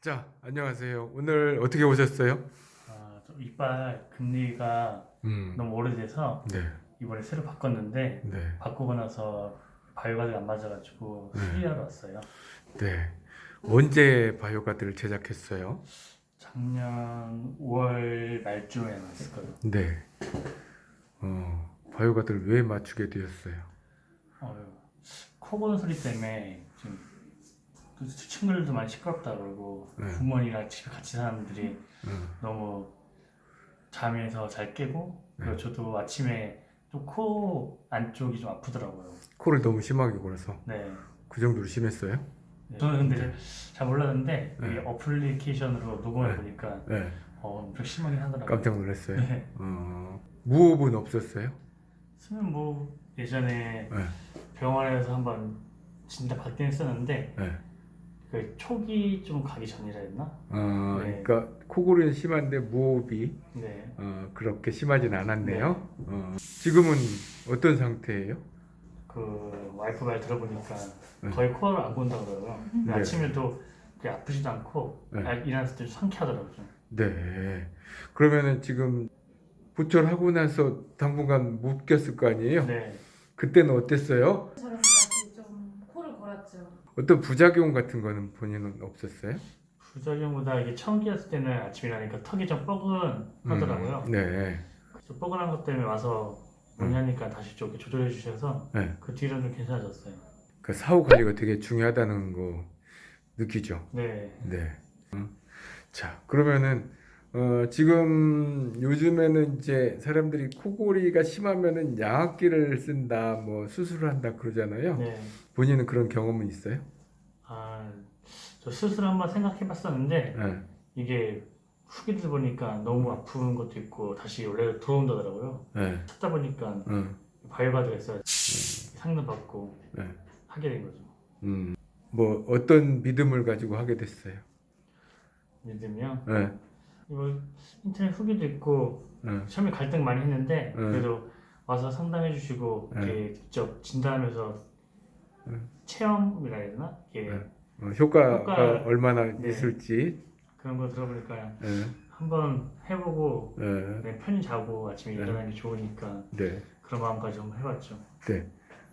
자, 안녕하세요. 오늘 어떻게 오셨어요? 아, 좀 이빨 금리가 음, 너무 오래돼서 네, 이번에 새로 바꿨는데 네, 바꾸고 나서 바이오가드가 안 맞아가지고 네. 수리하러 왔어요. 네. 언제 바이오가드를 제작했어요? 작년 5월 말쯤에 나왔을 거예요. 네. 어, 바이오가드를 왜 맞추게 되었어요? 어, 코 고는 소리 때문에 지금 또 친구들도 많이 시끄럽다 그러고 네. 부모님이랑 집에 같이 사는 분들이 음, 너무 잠에서 잘 깨고 그리고 네. 저도 아침에 좀 코 안쪽이 좀 아프더라고요. 코를 너무 심하게 골아서 네. 그 정도로 심했어요? 네. 저는 근데 잘 몰랐는데 네. 이 어플리케이션으로 녹음해 네. 보니까 네, 어, 엄청 심하긴 하더라고요. 깜짝 놀랐어요. 네. 어, 무호흡은 없었어요? 수면 뭐 예전에 네, 병원에서 한번 진단 받긴 했었는데 네. 그 초기 좀 가기 전이라 했나? 어, 네. 그러니까 코골이는 심한데 무호흡이 네. 어, 그렇게 심하진 않았네요. 어, 지금은 어떤 상태예요? 그 와이프 말 들어보니까 네. 거의 코를 안 그러고요. 근데 네. 아침에도 그게 아프지도 않고 네. 아, 일어났을 때좀 상쾌하더라고요. 좀. 네. 그러면은 지금 부철하고 나서 당분간 못 꼈을 거 아니에요? 네. 그때는 어땠어요? 골았죠. 어떤 부작용 같은 거는 본인은 없었어요? 부작용보다 이게 처음 끼었을 때는 아침에 일어나니까 턱이 좀 뻐근하더라고요. 음, 네. 좀 뻐근한 것 때문에 와서 문의하니까 다시 좀 조절해 주셔서 네. 그 뒤로는 좀 괜찮아졌어요. 그 사후 관리가 되게 중요하다는 거 느끼죠. 네. 네. 음. 자, 그러면은 어, 지금 요즘에는 이제 사람들이 코골이가 심하면은 양압기를 쓴다, 뭐 수술을 한다 그러잖아요. 네. 본인은 그런 경험은 있어요? 아, 저 수술 한번 생각해 봤었는데 네. 이게 후기들 보니까 너무 아픈 것도 있고 다시 원래로 들어온다더라고요. 네. 찾다 보니까 음. 바이오가드가 있어요. 상담 받고 네. 하게 된 거죠. 음, 뭐 어떤 믿음을 가지고 하게 됐어요? 믿으면 네, 이거 인터넷 후기도 있고 네, 처음에 갈등 많이 했는데 네. 그래도 와서 상담해 주시고 네. 이렇게 직접 진단하면서 네. 체험이라 해야 되나? 이게 네. 어, 효과가 효과- 얼마나 네. 있을지. 그런 거 들어보니까 네, 한번 해보고 네, 네, 편히 자고 아침에 네. 일어나기 좋으니까 네, 그런 마음까지 한번 해봤죠. 네.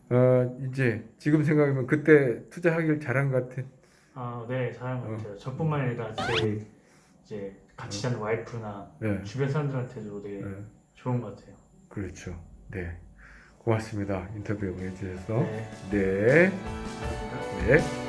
어, 이제 지금 생각하면 그때 투자하길 잘한 것 같아. 아, 네, 잘한 것 어. 같아요. 저뿐만 아니라 제 이제 같이 자는 와이프나 네, 주변 사람들한테도 되게 네, 좋은 것 같아요. 그렇죠. 네, 고맙습니다. 인터뷰 해주셔서. 네. 네, 네.